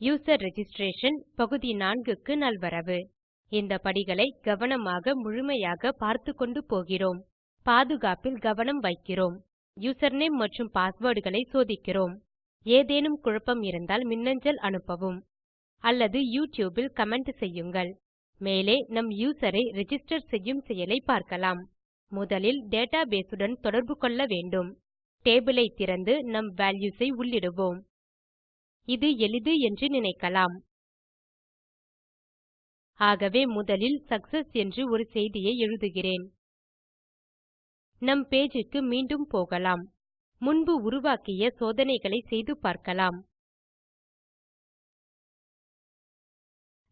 User registration பகுதி 4 க்கு நல்வரவு. இந்த படிகளை கவனமாக முழுமையாக பார்த்து கொண்டு போகிறோம். பாதுகாப்பில் கவனம் வைக்கிறோம். யூசர்நேம் மற்றும் பாஸ்வேர்டுகளை சோதிக்கிறோம். ஏதேனும் குழப்பம் இருந்தால் மின்னஞ்சல் அனுப்பவும். அல்லது யூடியூபில் கமெண்ட் செய்யுங்கள். மேலே நம் யூசரை ரிஜிஸ்டர் செய்யும் செயலை பார்க்கலாம். முதலில் டேட்டாபேஸ் உடன் தொடர்பு கொள்ள வேண்டும். டேபிள் ஐ திறந்து நம் வால்யூஸ் ஐ உள்ளிடுவோம். இது எளிது என்று நினைக்கலாம். ஆகவே முதலில் சக்சஸ் என்று ஒரு செய்தியை எழுதுகிறேன். நம் பேஜுக்கு மீண்டும் போகலாம். முன்பு உருவாக்கிய சோதனைகளை செய்து பார்க்கலாம்.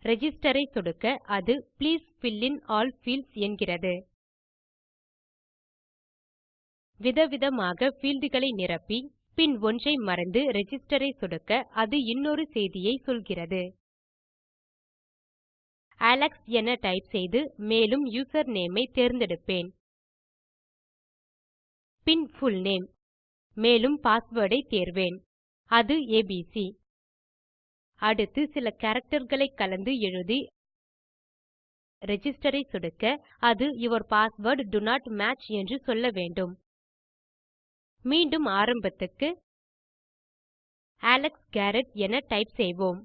ரிஜிஸ்டர் ஐ சொடுக்க அது please fill in all fields என்கிறது. விதவிதமாக ஃபீல்டுகளை நிரப்பி பின் ஒன்றை மறந்து ரெஜிஸ்டரை ஐ சொடுக்க அது இன்னொரு செய்தியை சொல்கிறது. அலெக்ஸ் என டைப் செய்து மேலும் யூசர் நேமை ஐ தேர்ந்தெடுப்பேன். பின் புல்நேம் மேலும் பாஸ்வேர்ட் ஐ தேர்வேன். அது ஏபிசி அடுத்து சில characterகளை கலந்து எழுதி ரெஜிஸ்டரை ஐ சொடுக்க அது your password do not match என்று சொல்ல வேண்டும். மீண்டும் ஆரம்பத்துக்கு அலெக்ஸ் காரெட் என டைப் செய்வோம்.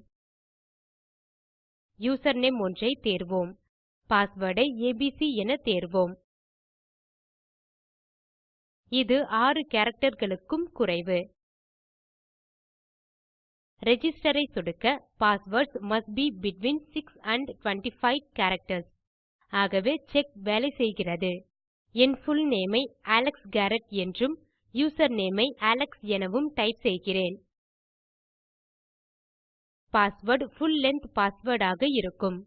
யூசர்நேம் ஒன்றை தேர்வோம். பாஸ்வேர்ட் ஐ ஏபிசி என தேர்வோம். இது 6 characterகளுக்கும் குறைவு. ரிஜிஸ்டர் ஐ சொடுக்க passwords must be between 6 and 25 characters. ஆகவே செக் வேலை செய்கிறது. என் புல்நேம் ஐ அலெக்ஸ் காரெட் என்றும் யூசர்நேம் ஐ அலெக்ஸ் எனவும் டைப் செய்கிறேன். பாஸ்வேர்ட் ஃபுல் லெங்த் பாஸ்வேர்ட் ஆக இருக்கும்.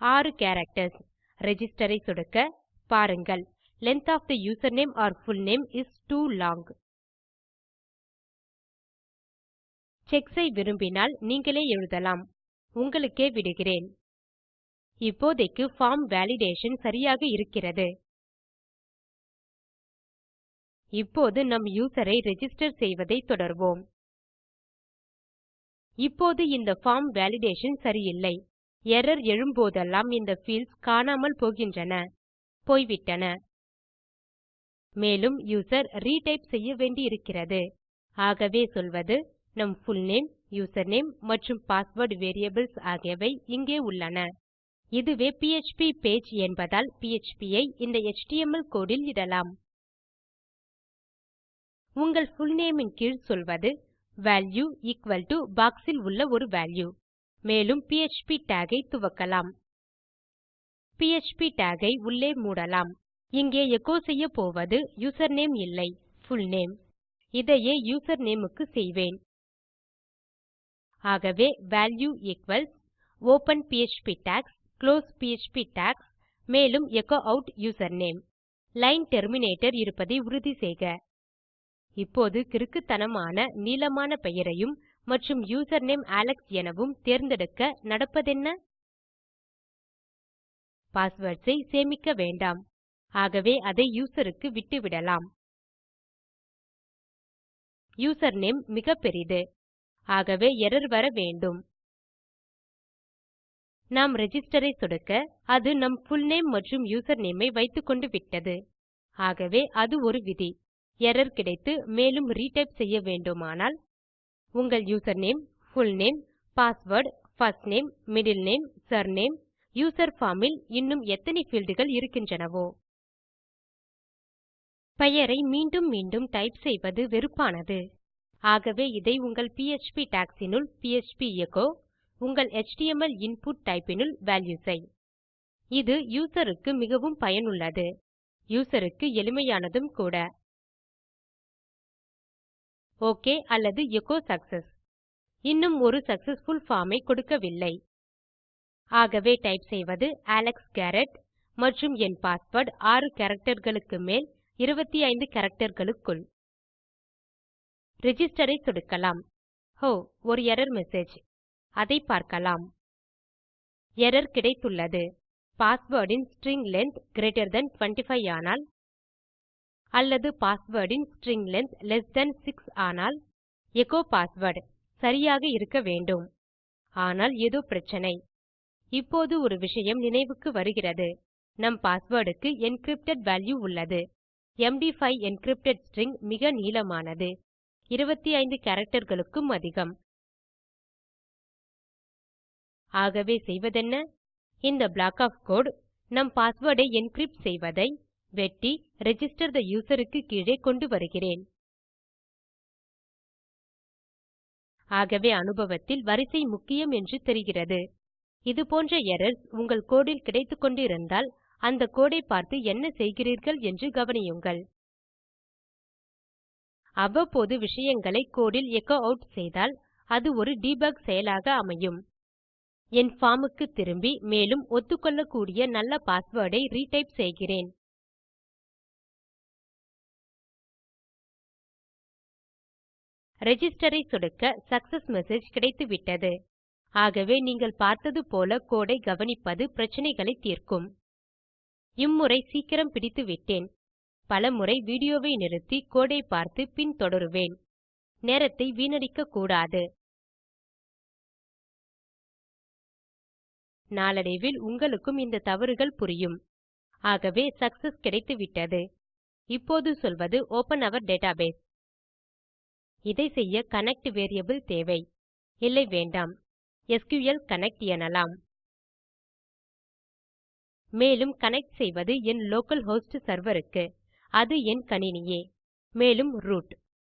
6 கேரக்டர்ஸ். ரிஜிஸ்டர் ஐ சொடுக்க பாருங்கள். Length of the username or full name is too long. Checks ஐ விரும்பினால் நீங்களே எழுதலாம். உங்களுக்கே விடுகிறேன். இப்போதைக்கு பார்ம் வேலிடேஷன் சரியாக இருக்கிறது. இப்போது நம் யூசரை ரிஜிஸ்டர் செய்வதை தொடர்வோம். இப்போது இந்த ஃபார்ம் வேலிடேஷன் சரியில்லை. எர்ரர் எழும்போதெல்லாம் இந்த ஃபீல்ட்ஸ் காணாமல் போகின்றன. போய்விட்டன. மேலும் யூசர் ரீடைப் செய்ய வேண்டியிருக்கிறது. ஆகவே சொல்வது நம் புல்நேம் யூசர்நேம் மற்றும் பாஸ்வேர்ட் வேரியபிள்ஸ் ஆகியவை இங்கே உள்ளன. இதுவே பிஎச்பி பேஜ் என்பதால் PHP ஐ இந்த எச்டிஎம்எல் கோடு இடலாம். உங்கள் புல்நேம் இன் கீழ் சொல்வது வால்யூ எக்குவல் டோ பாக்ஸ் உள்ள ஒரு வால்யூ மேலும் பிஎச்பி டாக் ஐ துவக்கலாம். பிஎச்பி டாக் ஐ உள்ளே மூடலாம். இங்கே எச்சோ செய்யப்போவது யூசர்நேம் இல்லை புல்நேம் இதையே யூசர்நேம் க்கு செய்வேன். ஆகவே value equals open PHP tags close PHP tags மேலும் echo at username line terminator இருப்பதை உறுதி செய்க. இப்போது கிறுக்குத்தனமான நீளமான பெயரையும் மற்றும் யூசர்நேம் அலெக்ஸ் எனவும் தேர்ந்தெடுக்க நடப்பதென்ன? பாஸ்வேர்ட்ஸ் ஐ சேமிக்க வேண்டாம். ஆகவே அதை யூசர் க்கு விட்டுவிடலாம். யூசர்நேம் மிக பெரிது. ஆகவே எர்ரர் வர வேண்டும். நாம் ரிஜிஸ்டர் ஐ சொடுக்க அது நம் புல்நேம் மற்றும் யூசர்நேம் ஐ வைத்துக்கொண்டு விட்டது. ஆகவே அது ஒரு விதி. எர்ரர் கிடைத்து மேலும் ரீடைப் செய்ய வேண்டுமானால் உங்கள் username full name password first name middle name surname user form இல் இன்னும் எத்தனை fieldகள் இருக்கின்றனவோ. பெயரை மீண்டும் மீண்டும் டைப் செய்வது வெறுப்பானது. ஆகவே இதை உங்கள் பிஎச்பி டாக்ஸ் இனுள் பிஎச்பி எச்சோ உங்கள் எச்டிஎம்எல் இன்புட் டைப் இனுள் வால்யூஸ் ஐ இது யூசர் க்கு மிகவும் பயனுள்ளது. யூசர் க்கு எளிமையானதும் கூட. ஓகே அல்லது எச்சோ சக்செஸ். இன்னும் ஒரு சக்சஸ்ஃபுல் பார்ம் ஐ கொடுக்கவில்லை. ஆகவே டைப் செய்வது அலெக்ஸ் காரெட் மற்றும் என் பாஸ்வேர்ட் 6 characterகளுக்கு மேல் 25 characterகளுக்குள் ரிஜிஸ்டர் ஐ சொடுக்கலாம். ஹோ ஒரு எர்ரர் மெசேஜ் அதை பார்க்கலாம். எர்ரர் கிடைத்துள்ளது. பாஸ்வேர்ட் இன் ஸ்ட்ரிங் லெங்த் கிரீட்டர் தன் 25 ஆனால் அல்லது பாஸ்வேர்ட் இன் ஸ்ட்ரிங் லெங்த் லெஸ் தன் 6 ஆனால் எச்சோ பாஸ்வேர்ட் சரியாக இருக்க வேண்டும். ஆனால் ஏதோ பிரச்சனை. இப்போது ஒரு விஷயம் நினைவுக்கு வருகிறது. நம் பாஸ்வேர்ட் க்கு என்கிரிப்டட் வால்யூ உள்ளது எம்டி5 என்கிரிப்டட் ஸ்ட்ரிங் மிக நீளமானது. 25 characterகளுக்கும் அதிகம். ஆகவே செய்வதென்ன? இந்த ப்ளாக் ஒஃப் கோடு நம் பாஸ்வேர்ட் ஐ என்கிரிப்ட் செய்வதை வெட்டி ரிஜிஸ்டர் தே யூசர் க்கு கீழே கொண்டு வருகிறேன். ஆகவே அனுபவத்தில் வரிசை முக்கியம் என்று தெரிகிறது. இதுபோன்ற எரர்ஸ் உங்கள் கோடு இல் கிடைத்துக்கொண்டு இருந்தால் அந்த கோடை பார்த்து என்ன செய்கிறீர்கள் என்று கவனியுங்கள். அவ்வப்போது விஷயங்களை கோடில் எக்கோ எச்சோ ஆட் செய்தால் அது ஒரு டெபக் செயலாக அமையும். என் பார்ம் க்கு திரும்பி மேலும் ஒத்துக்கொள்ளக்கூடிய நல்ல பாஸ்வேர்ட் ஐ ரிடைப் செய்கிறேன். Register ஐ சொடுக்க சக்செஸ் மெசேஜ் கிடைத்துவிட்டது. ஆகவே நீங்கள் பார்த்தது போல கோடை கவனிப்பது பிரச்சனைகளை தீர்க்கும். இம்முறை சீக்கிரம் பிடித்துவிட்டேன். பலமுறை வீடியோவை நிறுத்தி கோடை பார்த்து பின் தொடருவேன். நேரத்தை வீணடிக்க கூடாது. நாளடைவில் உங்களுக்கும் இந்த தவறுகள் புரியும். ஆகவே சக்செஸ் கிடைத்துவிட்டது. இப்போது சொல்வது ஒப்பன் அவர் டேட்டாபேஸ். இதை செய்ய கனெக்ட் வேரியபிள் தேவை. இல்லை வேண்டாம். எஸ்கியூஎல் கனெக்ட் எனலாம். மேலும் கனெக்ட் செய்வது என் லோக்கல் ஹோஸ்ட் சர்வருக்கு அது என் கணினியே. மேலும் ரூட்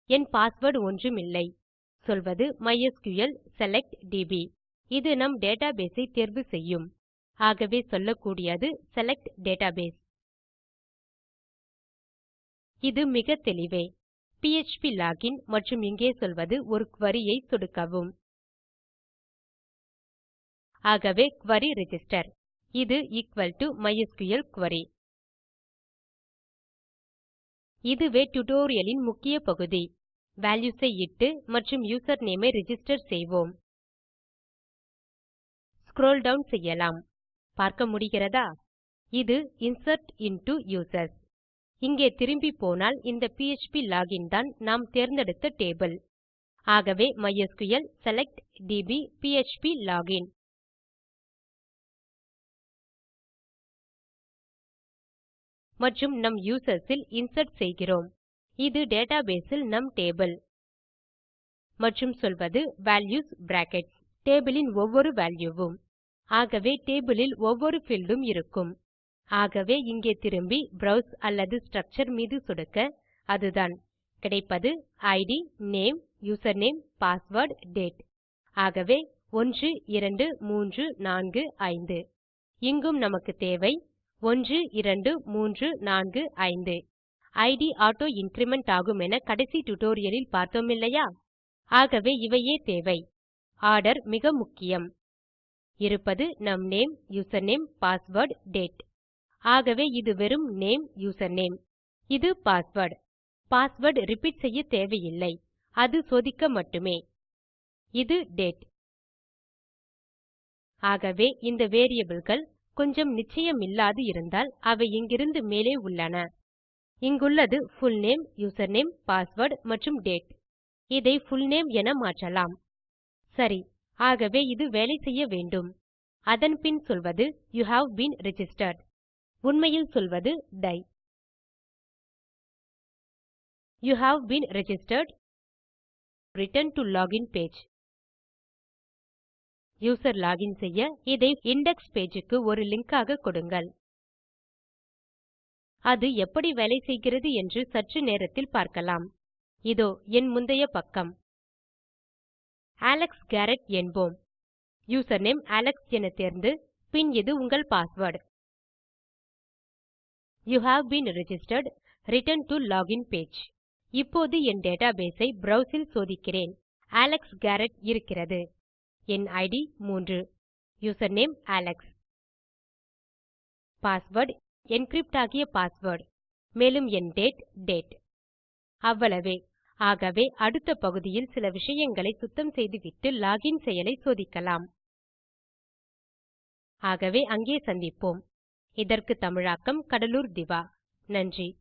என் பாஸ்வேர்ட் ஒன்றுமில்லை சொல்வது மைஸ்கிள் செலக்ட் டிபி இது நம் டேட்டாபேஸ் ஐ தேர்வு செய்யும். ஆகவே சொல்லக்கூடியது செலக்ட் டேட்டாபேஸ் இது மிக தெளிவே. பிஎச்பி லோகின் மற்றும் இங்கே சொல்வது ஒரு குரி ஐ சொடுக்கவும். ஆகவே குரி ரிஜிஸ்டர் இது எக்குவல் டோ மைஸ்கிள் குரி இதுவே டியூட்டோரியல் லின் முக்கிய பகுதி. வால்யூஸ் ஐ இட்டு மற்றும் யூசர் நேம் ஐ ரிஜிஸ்டர் செய்வோம். ஸ்க்ரோல் டவுன் செய்யலாம். பார்க்க முடிகிறதா? இது இன்சர்ட் இன்டோ யூசர்ஸ் இங்கே திரும்பி போனால் இந்த பிஎச்பி லாகின் தான் நாம் தேர்ந்தெடுத்த டேபிள். ஆகவே MySQL select DB PHP login மற்றும் நம் யூசர்ஸ் இல் இன்சர்ட் செய்கிறோம். இது டேட்டாபேஸ் இல் நம் டேபிள். மற்றும் சொல்வது வால்யூஸ் பிராக்கெட்ஸ் டேபிள் யின் ஒவ்வொரு வால்யூ வும் ஆகவே டேபிள் ல் ஒவ்வொரு பீல்ட் இருக்கும். ஆகவே இங்கே திரும்பி ப்ரோவ்ஸ் அல்லது ஸ்ட்ரக்சர் மீது சொடுக்க அதுதான். கிடைப்பது ID name username password date. ஆகவே 12345 இங்கும் நமக்கு தேவை 12345 ஐடி ஆட்டோ இன்கிரிமெண்ட் ஆகுமென கடைசி டியூட்டோரியலில் பார்த்தோமில்லையா ஆகவே இவையே தேவை. ஆர்டர் மிக முக்கியம். இருப்பது நம் நேம் யூசர்நேம் பாஸ்வேர்ட் டேட். ஆகவே இது வெறும் நேம் யூசர்நேம். இது பாஸ்வேர்ட். பாஸ்வேர்ட் ரிப்பீட் செய்ய தேவையில்லை. அது சோதிக்க மட்டுமே. இது டேட். ஆகவே இந்த variableகள் கொஞ்சம் நிச்சயமில்லாது இருந்தால் அவை இங்கிருந்து மேலே உள்ளன. இங்குள்ளது புல்நேம் யூசர்நேம் பாஸ்வேர்ட் மற்றும் டேட் இதை புல்நேம் என மாற்றலாம். சரி ஆகவே இது வேலை செய்ய வேண்டும். அதன் பின் சொல்வது யூ ஹேவ் பீன் ரிஜிஸ்டர்ட் உண்மையில் சொல்வது tie. You have been registered. Return to login page user login செய்ய இதை இண்டெக்ஸ் பேஜுக்கு ஒரு லிங்க் ஆக கொடுங்கள். அது எப்படி வேலை செய்கிறது என்று சற்று நேரத்தில் பார்க்கலாம். இதோ என் முந்தைய பக்கம். அலெக்ஸ் கேரட் என்போம். யூசர்நேம் அலெக்ஸ் என தேர்ந்து பின் இது உங்கள் password you have been registered return to login page இப்போது என் டேட்டாபேஸ் ஐ ப்ரோவ்ஸ் ல் சோதிக்கிறேன். அலெக்ஸ் காரெட் இருக்கிறது. என் ID 3 username Alex password encrypt ஆகிய பாஸ்வேர்ட் மேலும் என் டேட் டேட் அவ்வளவே. ஆகவே அடுத்த பகுதியில் சில விஷயங்களை சுத்தம் செய்துவிட்டு லோகின் செயலை சோதிக்கலாம். ஆகவே அங்கே சந்திப்போம். இதற்கு தமிழாக்கம் கடலூர் திவா. நன்றி.